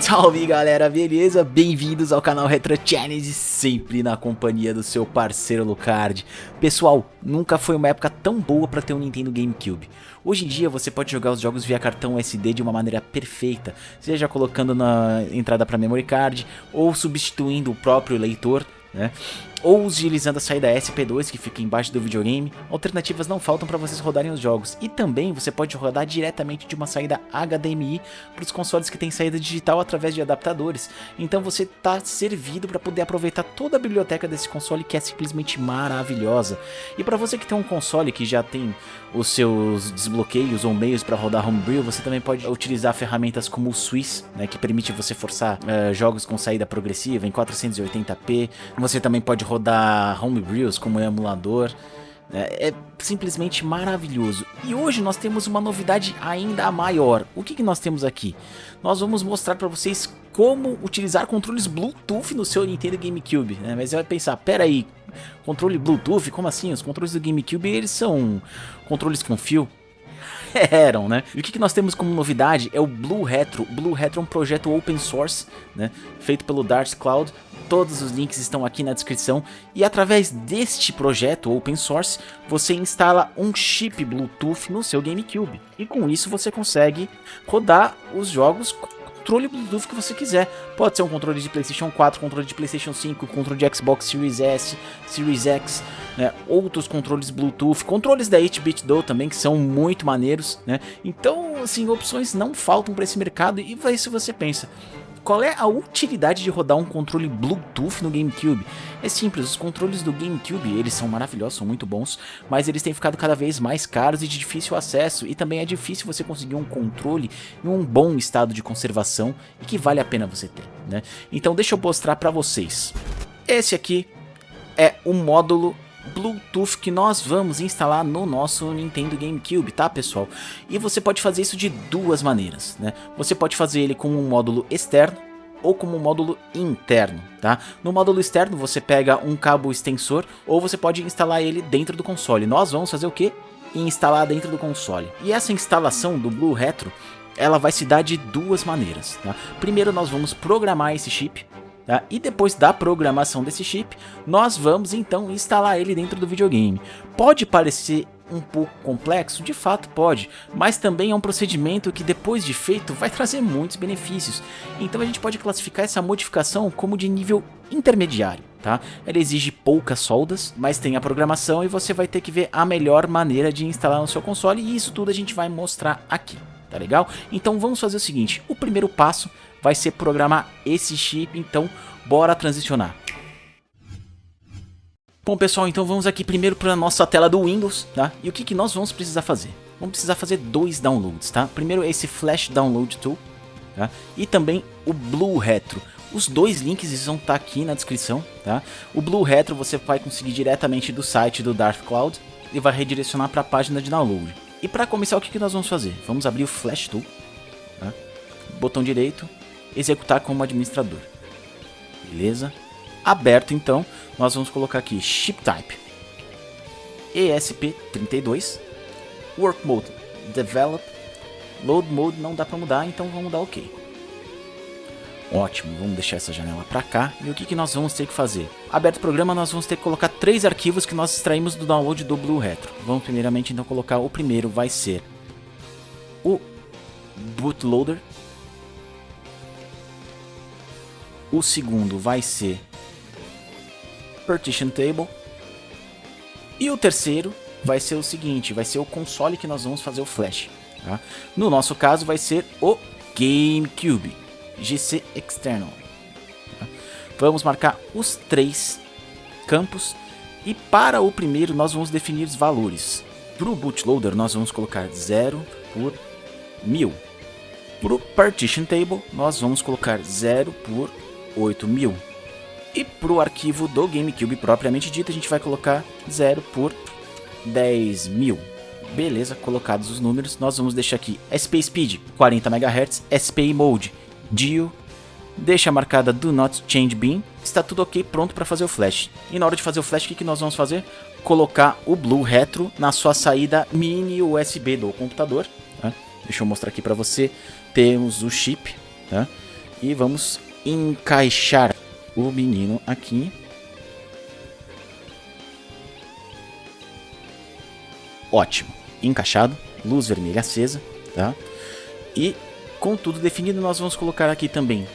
Salve galera, beleza? Bem-vindos ao canal Retro Challenge, sempre na companhia do seu parceiro Lucard. Pessoal, nunca foi uma época tão boa para ter um Nintendo GameCube. Hoje em dia você pode jogar os jogos via cartão SD de uma maneira perfeita, seja colocando na entrada para memory card ou substituindo o próprio leitor, né? Ou utilizando a saída SP2 que fica embaixo do videogame, alternativas não faltam para vocês rodarem os jogos. E também você pode rodar diretamente de uma saída HDMI para os consoles que têm saída digital através de adaptadores. Então você está servido para poder aproveitar toda a biblioteca desse console que é simplesmente maravilhosa. E para você que tem um console que já tem os seus desbloqueios ou meios para rodar Homebrew, você também pode utilizar ferramentas como o Swiss, né, que permite você forçar uh, jogos com saída progressiva em 480p. Você também pode rodar homebrews como emulador. É, é, simplesmente maravilhoso. E hoje nós temos uma novidade ainda maior. O que, que nós temos aqui? Nós vamos mostrar para vocês como utilizar controles Bluetooth no seu Nintendo GameCube. Né? Mas você vai pensar, pera aí, controle Bluetooth? Como assim? Os controles do GameCube eles são controles com fio? eram, né? E o que, que nós temos como novidade é o Blue Retro. Blue Retro é um projeto open source, né? Feito pelo Dark Cloud. Todos os links estão aqui na descrição. E através deste projeto open source, você instala um chip Bluetooth no seu GameCube. E com isso você consegue rodar os jogos controle Bluetooth que você quiser. Pode ser um controle de PlayStation 4, controle de PlayStation 5, controle de Xbox Series S, Series X, né? outros controles Bluetooth, controles da 8-bit Do também que são muito maneiros, né? Então, assim, opções não faltam para esse mercado e vai se você pensa. Qual é a utilidade de rodar um controle Bluetooth no GameCube? É simples, os controles do GameCube, eles são maravilhosos, são muito bons, mas eles têm ficado cada vez mais caros e de difícil acesso, e também é difícil você conseguir um controle em um bom estado de conservação e que vale a pena você ter, né? Então deixa eu mostrar para vocês. Esse aqui é o módulo Bluetooth que nós vamos instalar no nosso Nintendo GameCube, tá pessoal? E você pode fazer isso de duas maneiras, né? Você pode fazer ele com um módulo externo ou como um módulo interno, tá? No módulo externo você pega um cabo extensor ou você pode instalar ele dentro do console. Nós vamos fazer o que? Instalar dentro do console. E essa instalação do Blue Retro, ela vai se dar de duas maneiras, tá? Primeiro nós vamos programar esse chip, Tá? E depois da programação desse chip, nós vamos então instalar ele dentro do videogame. Pode parecer um pouco complexo, de fato pode, mas também é um procedimento que depois de feito vai trazer muitos benefícios. Então a gente pode classificar essa modificação como de nível intermediário. Tá? Ela exige poucas soldas, mas tem a programação e você vai ter que ver a melhor maneira de instalar no seu console e isso tudo a gente vai mostrar aqui, tá legal? Então vamos fazer o seguinte, o primeiro passo vai ser programar esse chip, então bora transicionar. Bom pessoal, então vamos aqui primeiro para a nossa tela do Windows, tá? E o que, que nós vamos precisar fazer? Vamos precisar fazer dois downloads, tá? Primeiro esse Flash Download Tool, tá? E também o Blue Retro. Os dois links vão estar tá aqui na descrição, tá? O Blue Retro você vai conseguir diretamente do site do Dark Cloud e vai redirecionar para a página de download. E para começar, o que, que nós vamos fazer? Vamos abrir o Flash Tool, tá? botão direito, executar como administrador. Beleza? Aberto então, nós vamos colocar aqui Ship Type ESP32 Work Mode Develop Load Mode não dá para mudar, então vamos dar OK. Ótimo, vamos deixar essa janela para cá. E o que, que nós vamos ter que fazer? Aberto o programa, nós vamos ter que colocar três arquivos que nós extraímos do download do Blue Retro. Vamos primeiramente então colocar o primeiro, vai ser o bootloader O segundo vai ser Partition Table. E o terceiro vai ser o seguinte, vai ser o console que nós vamos fazer o flash. Tá? No nosso caso vai ser o GameCube, GC External. Tá? Vamos marcar os três campos e para o primeiro nós vamos definir os valores. Para o bootloader nós vamos colocar 0 por 1000. Para o partition table nós vamos colocar 0 por 8000. E para o arquivo do GameCube propriamente dito, a gente vai colocar 0 por 10.000. Beleza, colocados os números, nós vamos deixar aqui SP Speed 40 MHz, SP Mode DIO, deixa marcada Do Not Change Beam, está tudo ok, pronto para fazer o flash. E na hora de fazer o flash, o que, que nós vamos fazer? Colocar o Blue Retro na sua saída mini USB do computador, né? Deixa eu mostrar aqui para você. Temos o chip, tá? E vamos encaixar o menino aqui. Ótimo. Encaixado. Luz vermelha acesa, tá? E com tudo definido, nós vamos colocar aqui também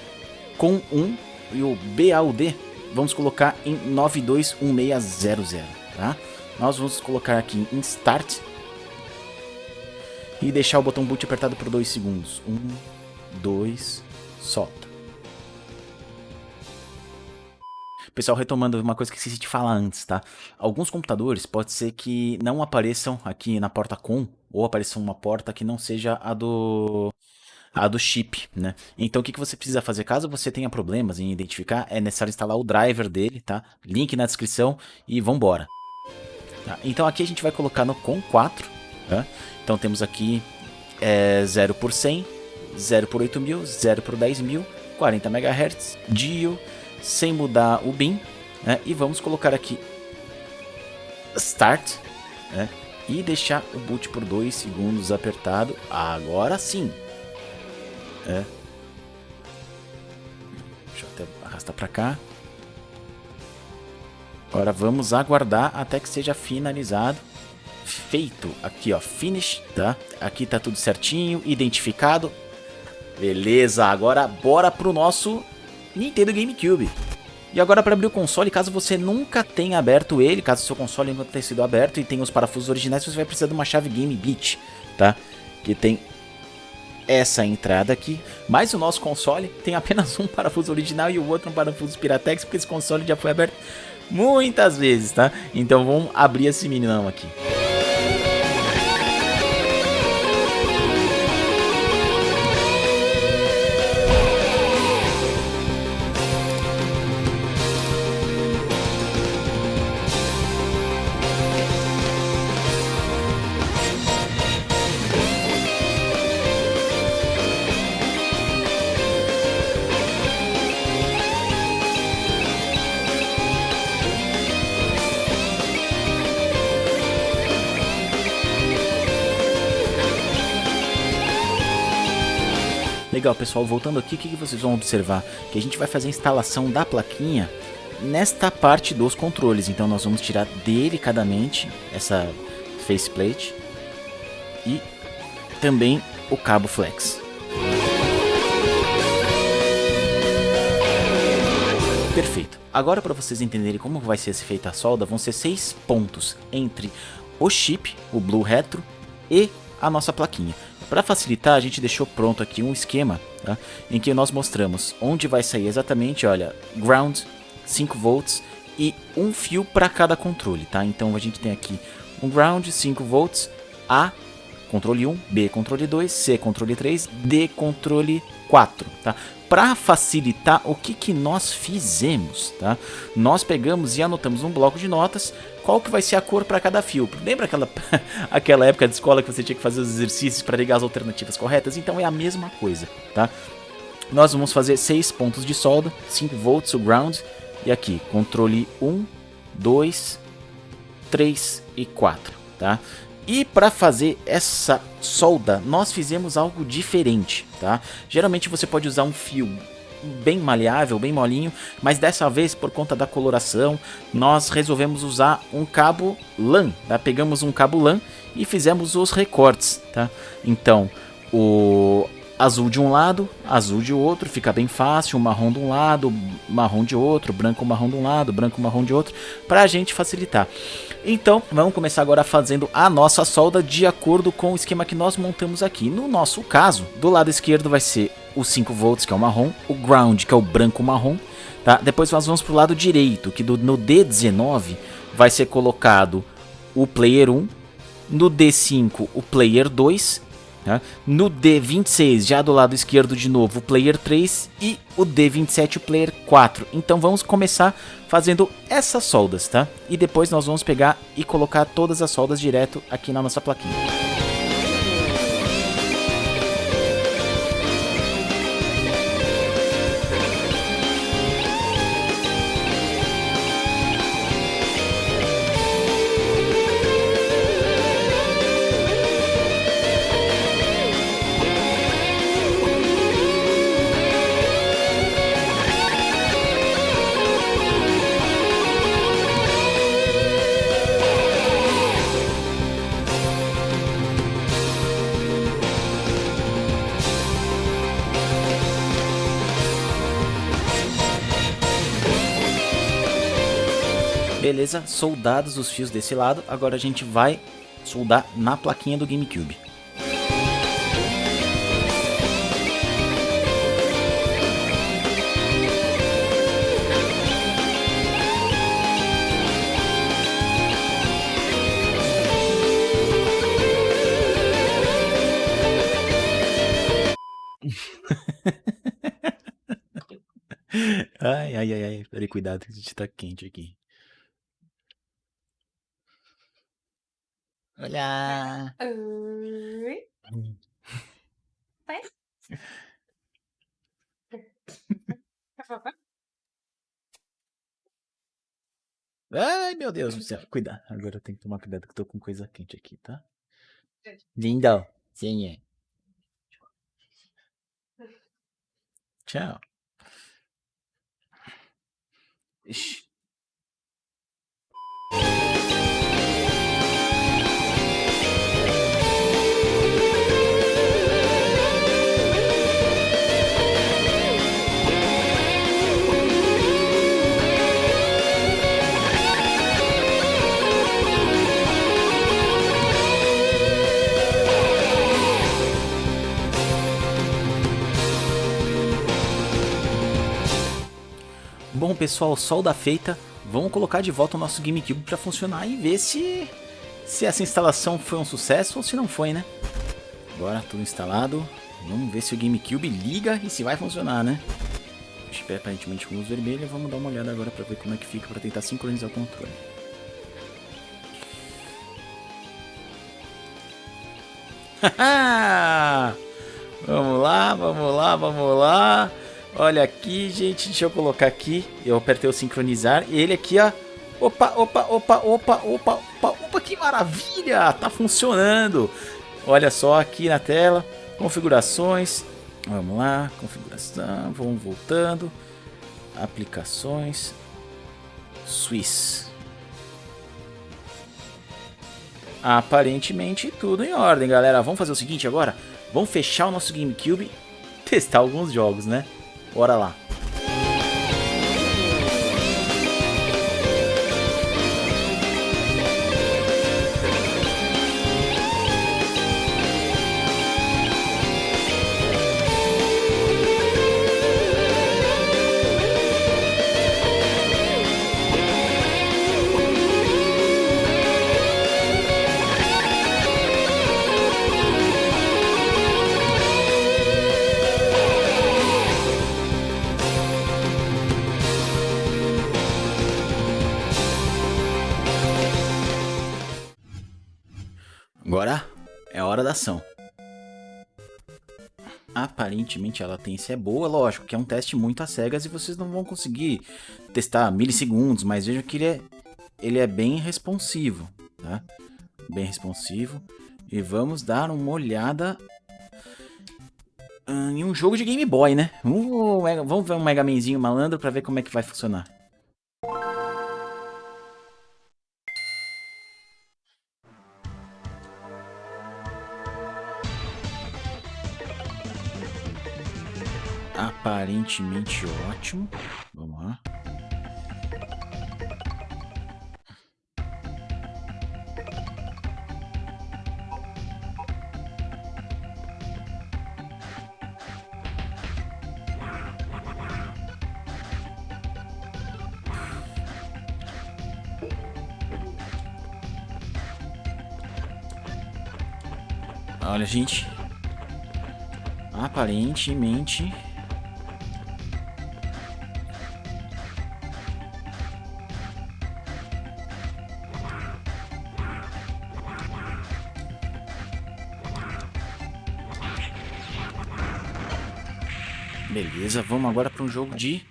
com 1 e o BAUD vamos colocar em 921600, tá? Nós vamos colocar aqui em Start e deixar o botão boot apertado por 2 segundos. 1, 2, solta. Pessoal, retomando uma coisa que esqueci de falar antes, tá? Alguns computadores pode ser que não apareçam aqui na porta com ou apareça uma porta que não seja a do a do chip, né? Então o que, que você precisa fazer? Caso você tenha problemas em identificar, é necessário instalar o driver dele, tá? Link na descrição e vambora. Tá? Então aqui a gente vai colocar no COM 4, tá? Então temos aqui é, 0 por 100, 0 por 8000, 0 por 10.000, 40 MHz, DIO, sem mudar o BIM, né? E vamos colocar aqui Start, né? E deixar o boot por 2 segundos apertado. Agora sim, é. Deixa eu até arrastar para cá. Agora vamos aguardar até que seja finalizado. Feito. Aqui, ó. Finish, tá? Aqui tá tudo certinho, identificado. Beleza, agora bora pro nosso Nintendo GameCube. E agora para abrir o console, caso você nunca tenha aberto ele, caso seu console nunca tenha sido aberto e tenha os parafusos originais, você vai precisar de uma chave Game Beat, tá? Que tem essa entrada aqui, mas o nosso console tem apenas um parafuso original e o outro um parafuso Piratex, porque esse console já foi aberto muitas vezes, tá? Então vamos abrir esse meninão aqui. Legal, pessoal, voltando aqui, o que, vocês vão observar? Que a gente vai fazer a instalação da plaquinha nesta parte dos controles. Então nós vamos tirar delicadamente essa faceplate e também o cabo flex. Perfeito. Agora para vocês entenderem como vai ser feita a solda, vão ser seis pontos entre o chip, o Blue Retro e a nossa plaquinha. Para facilitar, a gente deixou pronto aqui um esquema tá? em que nós mostramos onde vai sair exatamente, olha, ground, 5 volts e um fio para cada controle, tá? Então a gente tem aqui um ground, 5 volts, A, controle 1, B, controle 2, C, controle 3, D, controle 4, tá? Para facilitar, o que, que nós fizemos, tá? Nós pegamos e anotamos um bloco de notas qual que vai ser a cor para cada fio. Lembra aquela, aquela época de escola que você tinha que fazer os exercícios para ligar as alternativas corretas? Então é a mesma coisa, tá? Nós vamos fazer 6 pontos de solda, 5 volts o ground, e aqui, controle 1, 2, 3 e 4, tá? E para fazer essa solda, nós fizemos algo diferente, tá? Geralmente você pode usar um fio bem maleável, bem molinho, mas dessa vez, por conta da coloração, nós resolvemos usar um cabo LAN, tá? Pegamos um cabo LAN e fizemos os recortes, tá? Então, o azul de um lado, azul de outro, fica bem fácil, marrom de um lado, marrom de outro, branco marrom de um lado, branco marrom de outro, para a gente facilitar. Então, vamos começar agora fazendo a nossa solda de acordo com o esquema que nós montamos aqui. No nosso caso, do lado esquerdo vai ser o 5 volts, que é o marrom, o ground, que é o branco marrom, tá? Depois nós vamos para o lado direito, que do, no D19 vai ser colocado o player 1, no D5 o player 2 Tá? No D26, já do lado esquerdo de novo, o player 3 e o D27, o player 4. Então vamos começar fazendo essas soldas, tá? E depois nós vamos pegar e colocar todas as soldas direto aqui na nossa plaquinha. Beleza, soldados os fios desse lado. Agora a gente vai soldar na plaquinha do GameCube. ai, ai, ai, ai. Peraí, cuidado que a gente tá quente aqui. Olá! Oi. Pai? Ai, meu Deus do céu. Cuidado. Agora eu tenho que tomar cuidado que eu tô com coisa quente aqui, tá? Lindão. Sim, é. Tchau. Ixi. Bom pessoal, solda feita, vamos colocar de volta o nosso GameCube para funcionar e ver se, se essa instalação foi um sucesso ou se não foi, né? Agora tudo instalado, vamos ver se o GameCube liga e se vai funcionar, né? Espera aparentemente com luz vermelha, vamos dar uma olhada agora para ver como é que fica para tentar sincronizar o controle. vamos lá, vamos lá, vamos lá. Olha aqui, gente, deixa eu colocar aqui. Eu apertei o sincronizar. E ele aqui, ó. Opa, opa, opa, opa, opa, opa, opa, que maravilha! Tá funcionando. Olha só aqui na tela. Configurações. Vamos lá, configuração. Vamos voltando. Aplicações. Swiss. Aparentemente tudo em ordem, galera. Vamos fazer o seguinte agora. Vamos fechar o nosso GameCube testar alguns jogos, né? Bora lá. Agora é a hora da ação. Aparentemente a latência é boa, lógico, que é um teste muito às cegas e vocês não vão conseguir testar milissegundos, mas vejam que ele é, ele é bem responsivo, tá? Bem responsivo. E vamos dar uma olhada em um jogo de Game Boy, né? vamos ver um Mega Manzinho malandro para ver como é que vai funcionar. Aparentemente ótimo. Vamos lá. Olha, gente. Aparentemente Beleza, vamos agora para um jogo de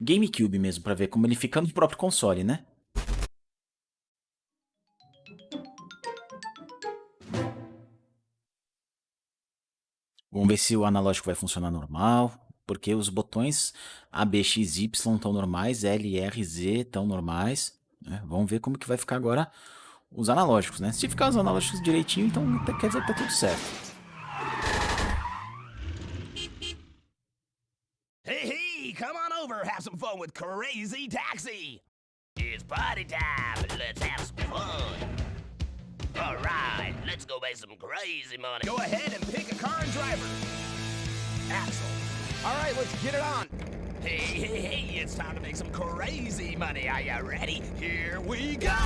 GameCube mesmo, para ver como ele fica no próprio console, né? Vamos ver se o analógico vai funcionar normal, porque os botões A, B, X, Y estão normais, L, R, Z estão normais. Né? Vamos ver como que vai ficar agora os analógicos, né? Se ficar os analógicos direitinho, então quer dizer que tá tudo certo. Have some fun with Crazy Taxi! It's party time. Let's have some fun. All right, let's go make some crazy money. Go ahead and pick a car and driver. Axel. All right, let's get it on. Hey, hey, hey, it's time to make some crazy money. Are you ready? Here we go.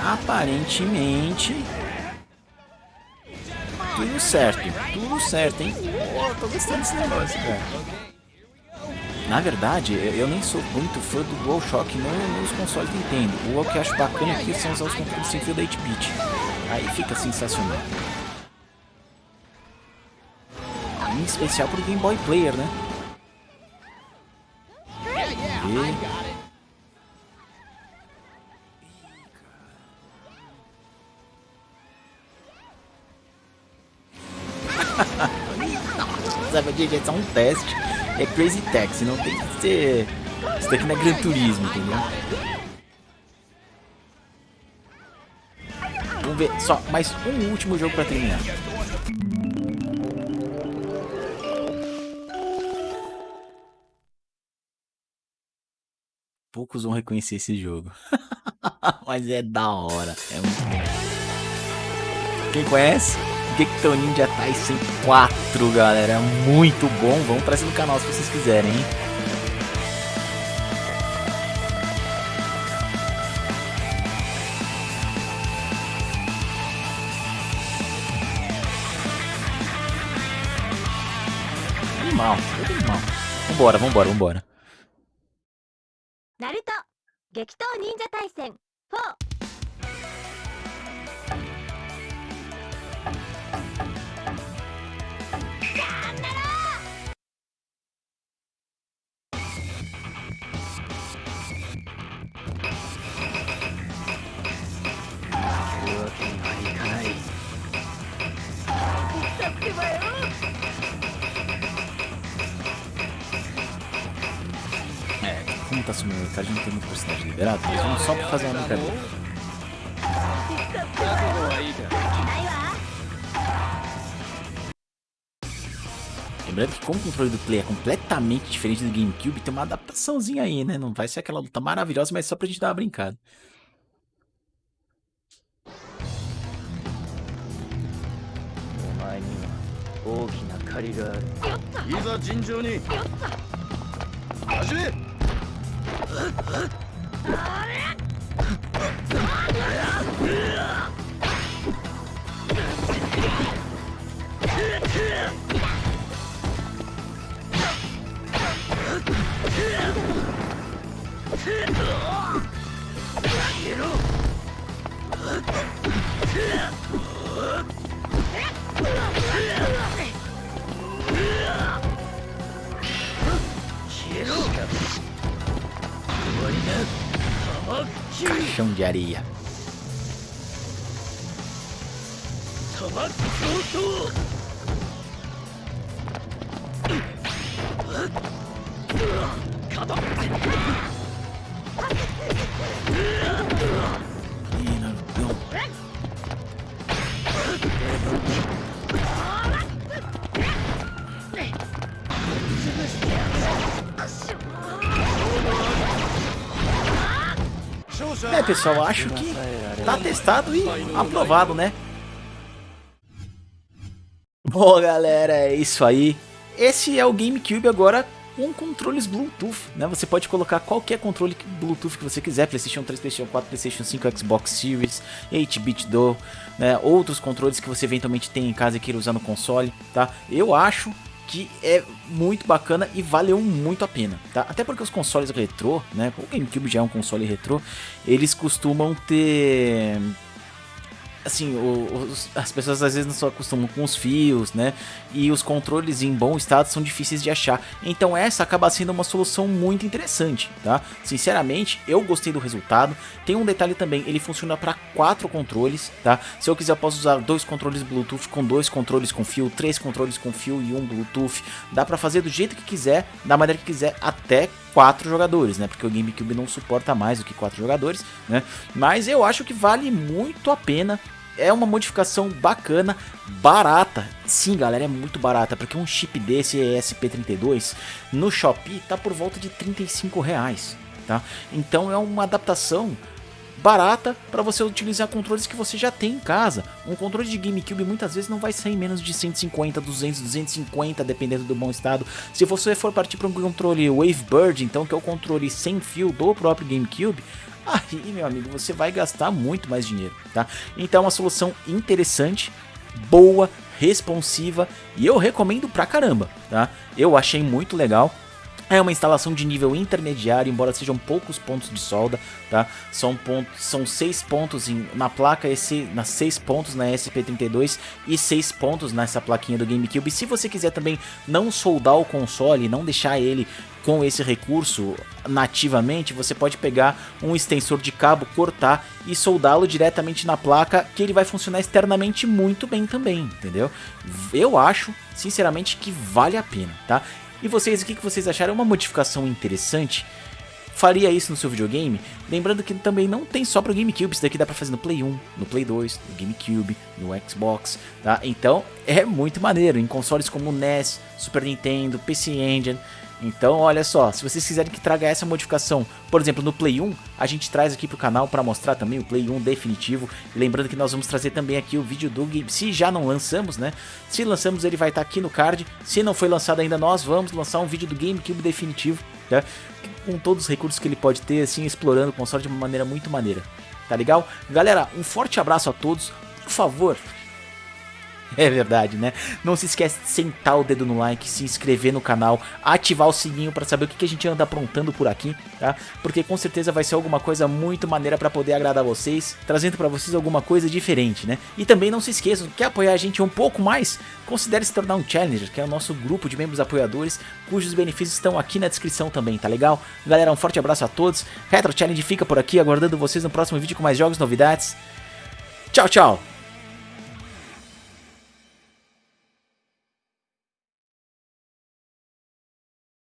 Aparentemente... Tudo certo, tudo certo, hein? Pô, tô gostando desse negócio, cara. Na verdade, eu, nem sou muito fã do DualShock no, nos consoles do Nintendo. O que acho bacana aqui são usar os controles sem fio da 8-bit. Aí fica sensacional. Em especial pro Game Boy Player, né? E... Sabe, gente, é só um teste. É Crazy Taxi, não tem que ser... Isso daqui não é Gran Turismo, entendeu? Vamos ver, só mais um último jogo pra terminar. Poucos vão reconhecer esse jogo. Mas é da hora, é muito. Quem conhece? Gekton Ninja Tyson 4, galera. Muito bom. Vão trazer no canal se vocês quiserem, hein? Animal, animal. Vambora, vambora, vambora. Naruto, Gekton Ninja Tyson 4. É, como tá sumindo o Ricardo, não tem muito personagem liberado, mas vamos só pra fazer uma brincadeira. Lembrando que como o controle do Play é completamente diferente do GameCube, tem uma adaptaçãozinha aí, né? Não vai ser aquela luta maravilhosa, mas só pra gente dar uma brincada. 大きな借りがある。いざ尋常に。始め。ろ Caixão de É, pessoal, acho que tá testado e aprovado, né? Bom, galera, é isso aí. Esse é o GameCube agora com controles Bluetooth, né? Você pode colocar qualquer controle Bluetooth que você quiser, PlayStation 3, PlayStation 4, PlayStation 5, Xbox Series, 8-bit do, né? Outros controles que você eventualmente tem em casa e queira usar no console, tá? Eu acho que é muito bacana e valeu muito a pena, tá? Até porque os consoles retrô, né, o GameCube já é um console retrô, eles costumam ter assim, os, as pessoas às vezes não se acostumam com os fios, né? E os controles em bom estado são difíceis de achar. Então essa acaba sendo uma solução muito interessante, tá? Sinceramente, eu gostei do resultado. Tem um detalhe também, ele funciona para quatro controles, tá? Se eu quiser, eu posso usar dois controles Bluetooth com dois controles com fio, três controles com fio e um Bluetooth. Dá para fazer do jeito que quiser, da maneira que quiser, até quatro jogadores, né? Porque o GameCube não suporta mais do que quatro jogadores, né? Mas eu acho que vale muito a pena é uma modificação bacana, barata. Sim, galera, é muito barata, porque um chip desse ESP32 no Shopee tá por volta de 35 reais, tá? Então é uma adaptação barata para você utilizar controles que você já tem em casa. Um controle de GameCube muitas vezes não vai sair menos de 150, 200, 250, dependendo do bom estado. Se você for partir para um controle Wavebird, então que é o controle sem fio do próprio GameCube, aí, meu amigo, você vai gastar muito mais dinheiro, tá? Então é uma solução interessante, boa, responsiva e eu recomendo pra caramba, tá? Eu achei muito legal. É uma instalação de nível intermediário, embora sejam poucos pontos de solda, tá? São, pontos, são seis pontos em, na placa, esse, nas seis pontos na SP32 e seis pontos nessa plaquinha do GameCube. Se você quiser também não soldar o console, não deixar ele com esse recurso nativamente, você pode pegar um extensor de cabo, cortar e soldá-lo diretamente na placa, que ele vai funcionar externamente muito bem também, entendeu? Eu acho, sinceramente, que vale a pena, tá? E vocês, o que vocês acharam? É uma modificação interessante? Faria isso no seu videogame? Lembrando que também não tem só para o GameCube, isso daqui dá para fazer no Play 1, no Play 2, no GameCube, no Xbox, tá? Então é muito maneiro, em consoles como NES, Super Nintendo, PC Engine, então, olha só, se vocês quiserem que traga essa modificação, por exemplo, no Play 1, a gente traz aqui pro canal para mostrar também o Play 1 definitivo. Lembrando que nós vamos trazer também aqui o vídeo do game, se já não lançamos, né? Se lançamos, ele vai estar tá aqui no card. Se não foi lançado ainda, nós vamos lançar um vídeo do GameCube definitivo, tá? Com todos os recursos que ele pode ter, assim, explorando o console de uma maneira muito maneira. Tá legal? Galera, um forte abraço a todos. Por favor, É verdade, né? Não se esquece de sentar o dedo no like, se inscrever no canal, ativar o sininho para saber o que, a gente anda aprontando por aqui, tá? Porque com certeza vai ser alguma coisa muito maneira para poder agradar vocês, trazendo para vocês alguma coisa diferente, né? E também não se esqueçam, quer apoiar a gente um pouco mais? Considere se tornar um Challenger, que é o nosso grupo de membros apoiadores, cujos benefícios estão aqui na descrição também, tá legal? Galera, um forte abraço a todos, Retro Challenge fica por aqui, aguardando vocês no próximo vídeo com mais jogos novidades. Tchau, tchau!